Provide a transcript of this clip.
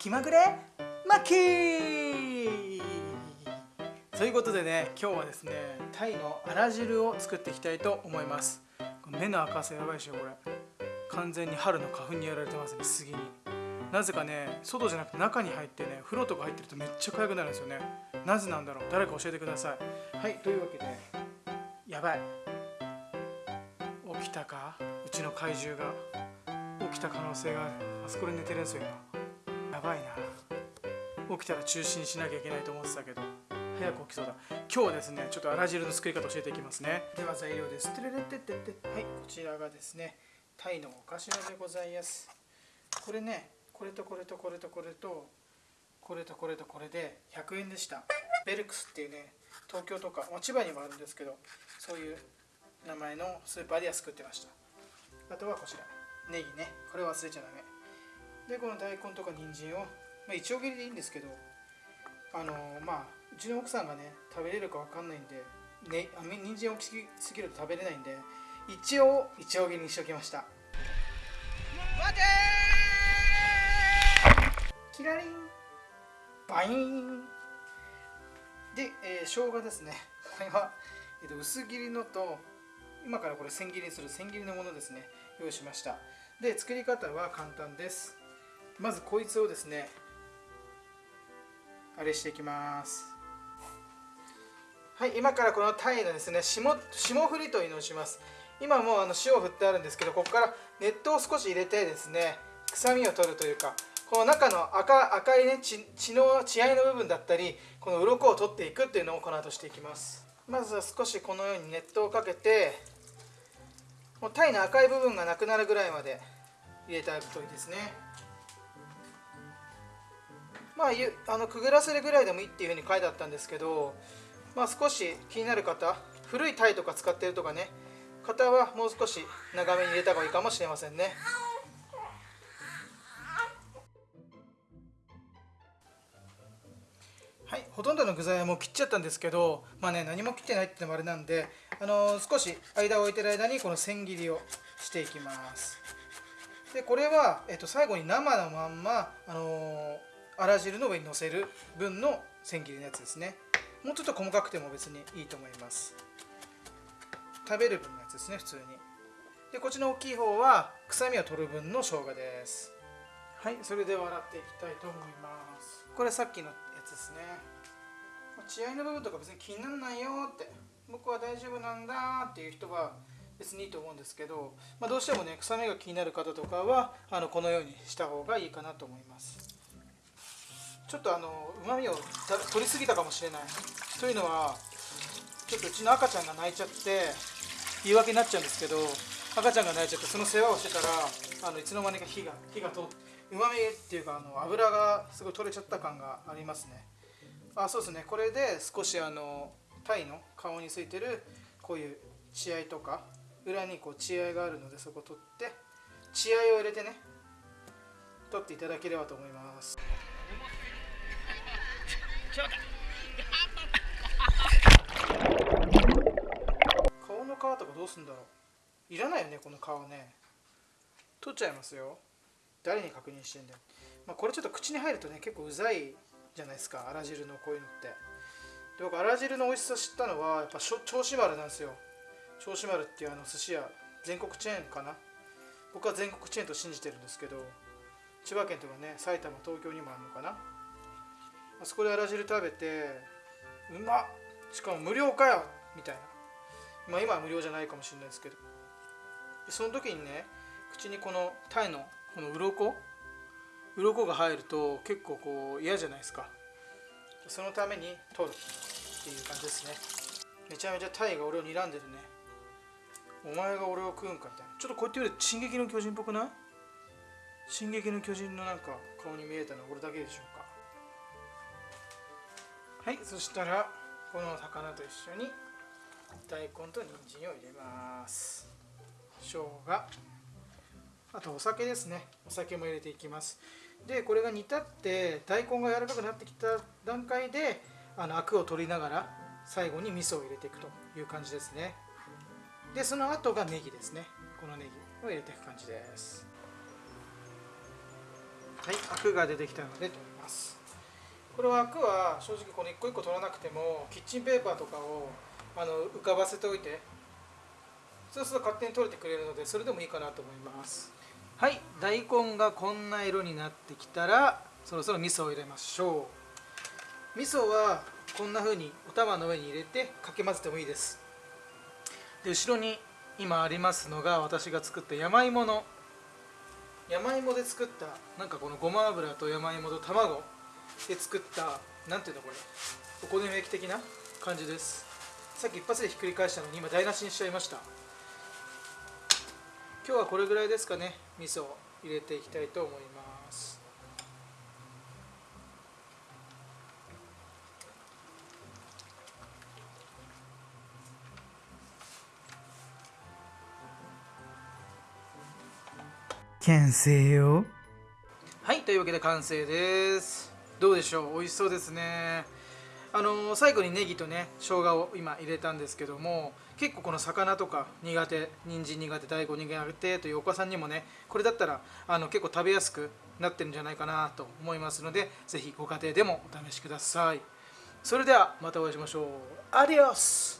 気まぐれマッキー。ということでね今日はですねタイのあら汁を作っていきたいと思います。目の赤さやばいでしょこれ。完全に春の花粉にやられてますね杉に。なぜかね外じゃなくて中に入ってね風呂とか入ってるとめっちゃ痒くなるんですよね。なぜなんだろう？誰か教えてください。はいというわけでやばい。起きたか？うちの怪獣が。起きた可能性がある。あそこで寝てるんですよ今。やばいな。起きたら中心しなきゃいけないと思ってたけど。早く起きそうだ。今日はですねちょっとあら汁の作り方教えていきますね。では材料です。てれれてってってはいこちらがですねタイのお頭でございます。これねこれとこれとこれとこれとこれとこれとこれで100円でした。ベルクスっていうね東京とか、まあ、千葉にもあるんですけどそういう名前のスーパーで安く売ってました。あとはこちら。ネギね。これ忘れちゃダメでこの大根とか人参を、まあ、一応切りでいいんですけどあのー、まあうちの奥さんがね食べれるか分かんないんでね、あ人参大きすぎると食べれないんで一応一応切りにしておきました。待てキラリン。バイン。で、えー、生姜ですね。これは、えー、と薄切りのと今からこれ千切りにする千切りのものですね。用意しました。で作り方は簡単ですまずこいつをですねあれしていきます。はい今からこのタイのですね霜霜降りというのをします。今もうあの塩を振ってあるんですけどここから熱湯を少し入れてですね臭みを取るというかこの中の赤赤いね血血の血合いの部分だったりこの鱗を取っていくっていうのをこの後していきます。まずは少しこのように熱湯をかけてもう鯛の赤い部分がなくなるぐらいまで入れてあげるといいですね。まああのくぐらせるぐらいでもいいっていうふうに書いてあったんですけどまあ少し気になる方古い鯛とか使ってるとかね方はもう少し長めに入れた方がいいかもしれませんね。はいほとんどの具材はもう切っちゃったんですけどまあね何も切ってないってのもあれなんであのー、少し間を置いてる間にこの千切りをしていきます。でこれは、えっと、最後に生のまんま、あのー、あら汁の上にのせる分の千切りのやつですね。もうちょっと細かくても別にいいと思います。食べる分のやつですね普通に。でこっちの大きい方は臭みを取る分の生姜です。はいそれでは洗っていきたいと思います。これさっきのやつですね。血合いの部分とか別に気にならないよって。僕は大丈夫なんだっていう人は別にいいと思うんですけど、まあ、どうしてもね臭みが気になる方とかはあのこのようにした方がいいかなと思いますちょっとあのうまみを取りすぎたかもしれない。というのはちょっとうちの赤ちゃんが泣いちゃって言い訳になっちゃうんですけど赤ちゃんが泣いちゃってその世話をしてたらあのいつの間にか火が火が通ってうまみっていうかあの油がすごい取れちゃった感がありますね。あそうですね。これで少しあの鯛の顔についてるこういう血合いとか裏にこう血合いがあるのでそこ取って血合いを入れてね取っていただければと思います。顔の皮とかどうすんだろう。いらないよねこの皮ね。取っちゃいますよ。誰に確認してんだよ、まあ、これちょっと口に入るとね結構うざいじゃないですか。あら汁のこういうのって。で僕あら汁の美味しさ知ったのはやっぱ銚子丸なんですよ。銚子丸っていうあの寿司屋全国チェーンかな。僕は全国チェーンと信じてるんですけど千葉県とかね埼玉東京にもあるのかな。あそこであら汁食べてうまっしかも無料かよみたいな。まあ今は無料じゃないかもしれないですけど。その時にね口にこのタイのこの鱗鱗が入ると結構こう嫌じゃないですか。そのために取るっていう感じですね。めちゃめちゃタイが俺を睨んでるね。お前が俺を食うんかみたいな。ちょっとこうやって言うと「進撃の巨人」っぽくない？進撃の巨人のなんか顔に見えたのは俺だけでしょうか？はいそしたらこの魚と一緒に大根と人参を入れます。生姜。あとお酒ですね。お酒も入れていきます。でこれが煮立って大根が柔らかくなってきた段階であのアクを取りながら最後に味噌を入れていくという感じですね。でその後がネギですね。このネギを入れていく感じです。はいアクが出てきたので取ります。これはアクは正直この一個一個取らなくてもキッチンペーパーとかをあの浮かばせておいてそうすると勝手に取れてくれるのでそれでもいいかなと思います。はい大根がこんな色になってきたらそろそろ味噌を入れましょう。味噌はこんな風にお玉の上に入れてかき混ぜてもいいです。で後ろに今ありますのが私が作った山芋の山芋で作ったなんかこのごま油と山芋と卵で作ったなんていうのこれお好み焼き的な感じです。さっき一発でひっくり返したのに今台無しにしちゃいました。今日はこれぐらいですかね味噌を入れていきたいと思います。完成よ。はいというわけで完成ですどうでしょう？美味しそうですね。あの、最後にネギとね生姜を今入れたんですけども結構この魚とか苦手人参苦手大根苦手というお子さんにもねこれだったらあの結構食べやすくなってるんじゃないかなと思いますので是非ご家庭でもお試しください。それではまたお会いしましょう。アディオス